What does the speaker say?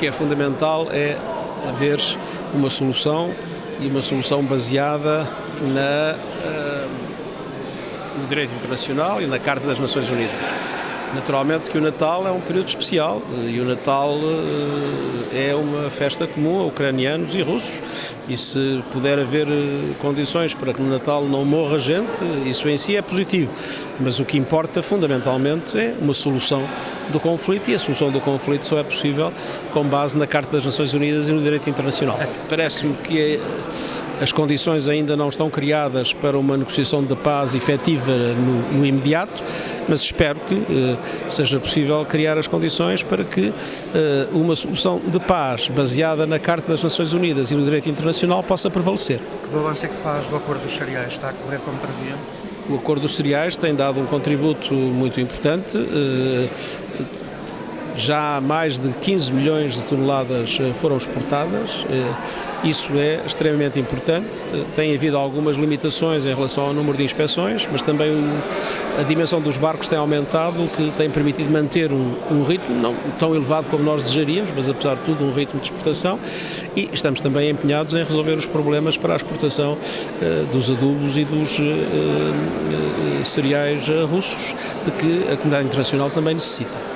que é fundamental é haver uma solução e uma solução baseada na, uh, no direito internacional e na Carta das Nações Unidas. Naturalmente que o Natal é um período especial e o Natal é uma festa comum a ucranianos e russos e se puder haver condições para que no Natal não morra gente, isso em si é positivo. Mas o que importa fundamentalmente é uma solução do conflito e a solução do conflito só é possível com base na Carta das Nações Unidas e no direito internacional. Parece-me que é as condições ainda não estão criadas para uma negociação de paz efetiva no, no imediato, mas espero que eh, seja possível criar as condições para que eh, uma solução de paz baseada na Carta das Nações Unidas e no direito internacional possa prevalecer. Que balanço é que faz do acordo dos cereais? Está a correr como previa? O acordo dos cereais tem dado um contributo muito importante. Eh, já mais de 15 milhões de toneladas eh, foram exportadas, eh, isso é extremamente importante. Eh, tem havido algumas limitações em relação ao número de inspeções, mas também a dimensão dos barcos tem aumentado, o que tem permitido manter um, ritmo não tão elevado como nós desejaríamos, mas apesar de tudo um ritmo de exportação e estamos também empenhados em resolver os problemas para a exportação dos adubos e dos cereais russos, de que a comunidade internacional também necessita.